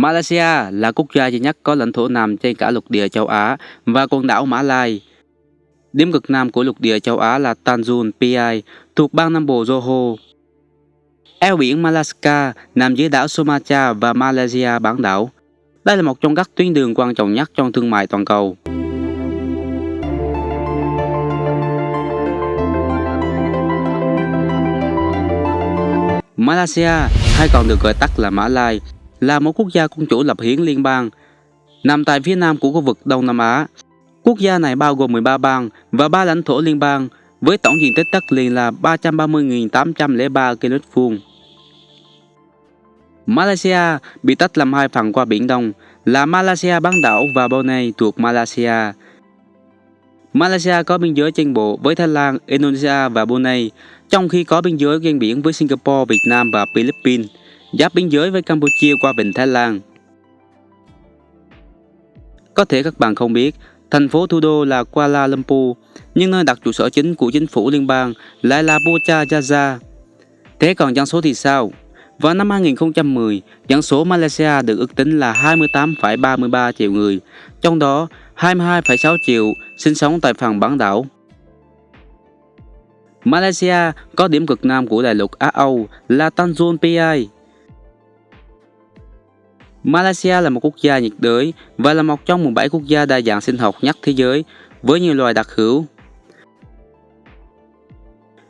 Malaysia là quốc gia duy nhất có lãnh thổ nằm trên cả lục địa châu Á và quần đảo Mã Lai. Điểm cực nam của lục địa châu Á là Tanjung Piai thuộc bang Nam Bộ Johor. Eo biển Malacca nằm dưới đảo Sumatra và Malaysia bán đảo. Đây là một trong các tuyến đường quan trọng nhất trong thương mại toàn cầu. Malaysia, hay còn được gọi tắt là Mã Lai, là một quốc gia quân chủ lập hiến liên bang, nằm tại phía nam của khu vực Đông Nam Á. Quốc gia này bao gồm 13 bang và 3 lãnh thổ liên bang, với tổng diện tích đất liền là 330.803 km vuông. Malaysia bị tách làm hai phần qua Biển Đông là Malaysia bán đảo và Brunei thuộc Malaysia. Malaysia có biên giới trên bộ với Thái Lan, Indonesia và Brunei, trong khi có biên giới ven biển với Singapore, Việt Nam và Philippines, giáp biên giới với Campuchia qua Vịnh Thái Lan. Có thể các bạn không biết, thành phố thủ đô là Kuala Lumpur, nhưng nơi đặt trụ sở chính của chính phủ liên bang lại là Putrajaya. Thế còn dân số thì sao? Vào năm 2010, dân số Malaysia được ước tính là 28,33 triệu người, trong đó 22,6 triệu sinh sống tại phần bán đảo. Malaysia có điểm cực nam của đại lục Á Âu là Tanjung Piai. Malaysia là một quốc gia nhiệt đới và là một trong 17 quốc gia đa dạng sinh học nhất thế giới với nhiều loài đặc hữu.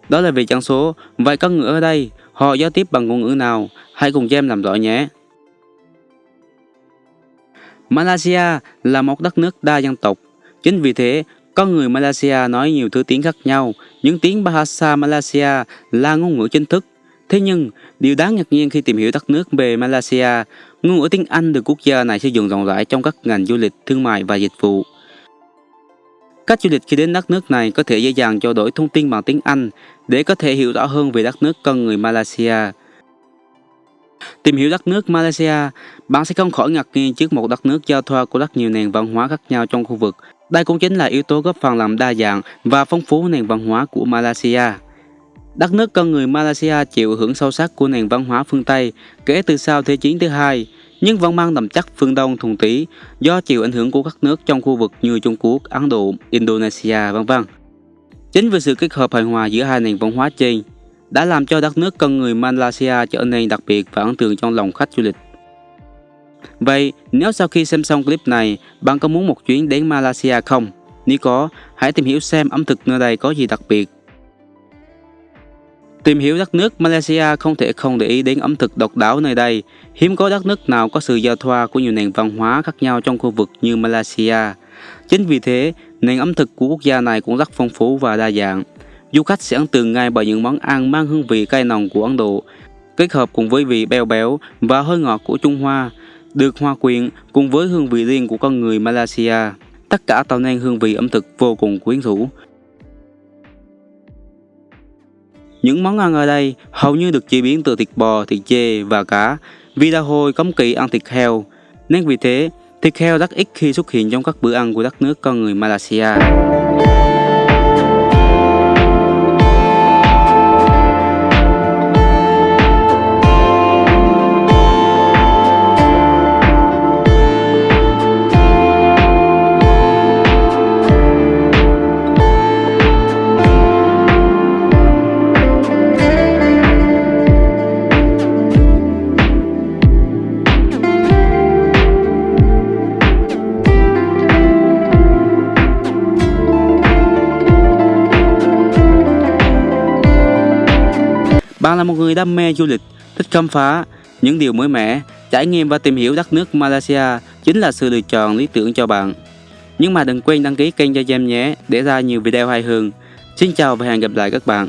Đó là về dân số, vậy con người ở đây, họ giao tiếp bằng ngôn ngữ nào? Hãy cùng Gem làm rõ nhé. Malaysia là một đất nước đa dân tộc. Chính vì thế, con người Malaysia nói nhiều thứ tiếng khác nhau. Những tiếng Bahasa Malaysia là ngôn ngữ chính thức. Thế nhưng, điều đáng ngạc nhiên khi tìm hiểu đất nước về Malaysia, ngôn ngữ tiếng Anh được quốc gia này sử dụng rộng rãi trong các ngành du lịch, thương mại và dịch vụ. Các du lịch khi đến đất nước này có thể dễ dàng trao đổi thông tin bằng tiếng Anh để có thể hiểu rõ hơn về đất nước con người Malaysia. Tìm hiểu đất nước Malaysia, bạn sẽ không khỏi ngạc nhiên trước một đất nước giao thoa của rất nhiều nền văn hóa khác nhau trong khu vực. Đây cũng chính là yếu tố góp phần làm đa dạng và phong phú nền văn hóa của Malaysia. Đất nước con người Malaysia chịu hưởng sâu sắc của nền văn hóa phương Tây kể từ sau Thế chiến thứ hai, nhưng vẫn mang đậm chất phương Đông thuần túy do chịu ảnh hưởng của các nước trong khu vực như Trung Quốc, Ấn Độ, Indonesia, vân vân. Chính vì sự kết hợp hài hòa giữa hai nền văn hóa trên đã làm cho đất nước con người Malaysia trở nên đặc biệt và ấn tượng trong lòng khách du lịch. Vậy, nếu sau khi xem xong clip này, bạn có muốn một chuyến đến Malaysia không? Nếu có, hãy tìm hiểu xem ẩm thực nơi đây có gì đặc biệt. Tìm hiểu đất nước Malaysia không thể không để ý đến ẩm thực độc đáo nơi đây. Hiếm có đất nước nào có sự giao thoa của nhiều nền văn hóa khác nhau trong khu vực như Malaysia. Chính vì thế, nền ẩm thực của quốc gia này cũng rất phong phú và đa dạng. Du khách sẽ ấn tượng ngay bởi những món ăn mang hương vị cay nồng của Ấn Độ, kết hợp cùng với vị béo béo và hơi ngọt của Trung Hoa, được hòa quyện cùng với hương vị riêng của con người Malaysia. Tất cả tạo nên hương vị ẩm thực vô cùng quyến rũ. Những món ăn ở đây hầu như được chế biến từ thịt bò, thịt dê và cá, vì đa hồi cấm kỵ ăn thịt heo. Nên vì thế, thịt heo rất ít khi xuất hiện trong các bữa ăn của đất nước con người Malaysia. Bạn là một người đam mê du lịch, thích khám phá những điều mới mẻ, trải nghiệm và tìm hiểu đất nước Malaysia chính là sự lựa chọn lý tưởng cho bạn. Nhưng mà đừng quên đăng ký kênh cho gem nhé để ra nhiều video hay hơn. Xin chào và hẹn gặp lại các bạn.